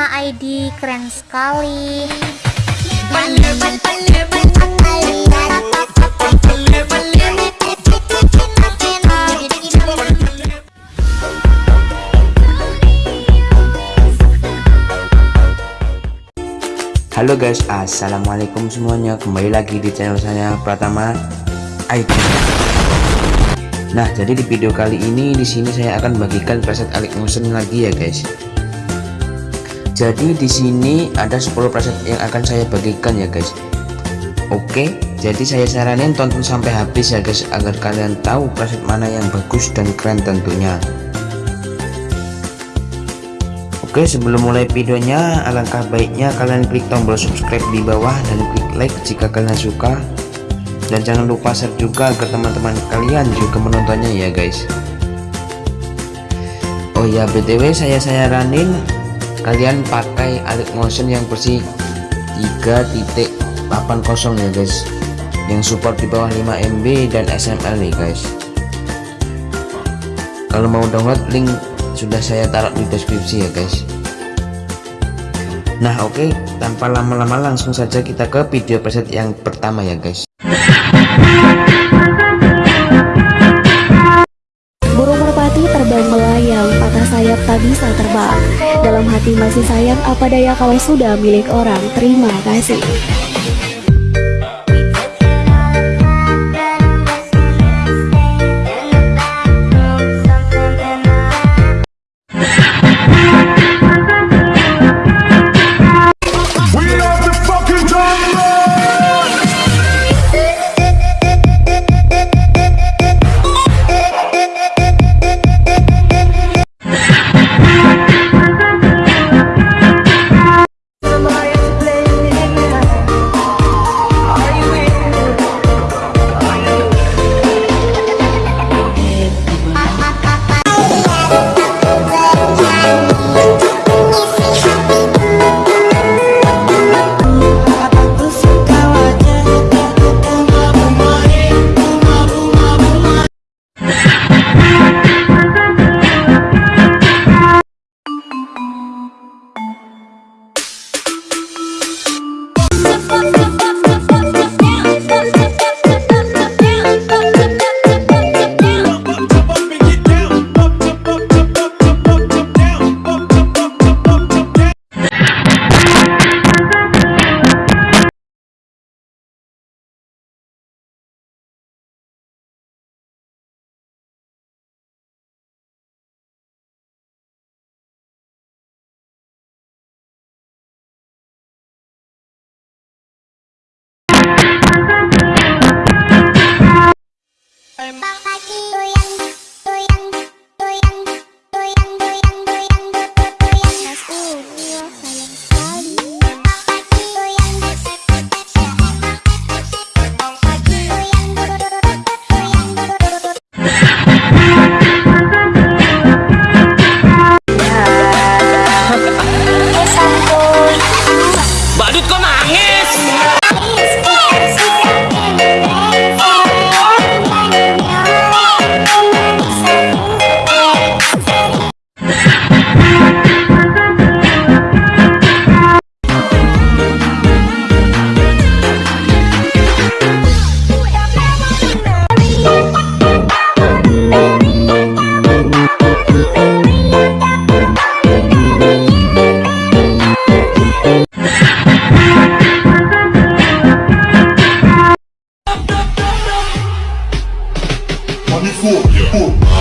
ID keren sekali Halo guys, assalamualaikum semuanya. Kembali lagi di channel saya Pratama IT. Nah, jadi di video kali ini di sini saya akan bagikan preset Alex Motion lagi ya guys. Jadi di sini ada 10 preset yang akan saya bagikan ya guys. Oke, jadi saya saranin tonton sampai habis ya guys agar kalian tahu preset mana yang bagus dan keren tentunya. Oke sebelum mulai videonya alangkah baiknya kalian klik tombol subscribe di bawah dan klik like jika kalian suka dan jangan lupa share juga agar teman-teman kalian juga menontonnya ya guys Oh ya btw saya saranin kalian pakai Alex Motion yang versi 3.80 ya guys. Yang support di bawah 5 MB dan SML nih guys. Kalau mau download link sudah saya taruh di deskripsi ya guys. Nah oke. Okay, tanpa lama-lama langsung saja kita ke video preset yang pertama ya guys merpati terbang melayang patah sayap tak bisa terbang. Dalam hati masih sayang apa daya kalau sudah milik orang terima kasih Money for, yeah.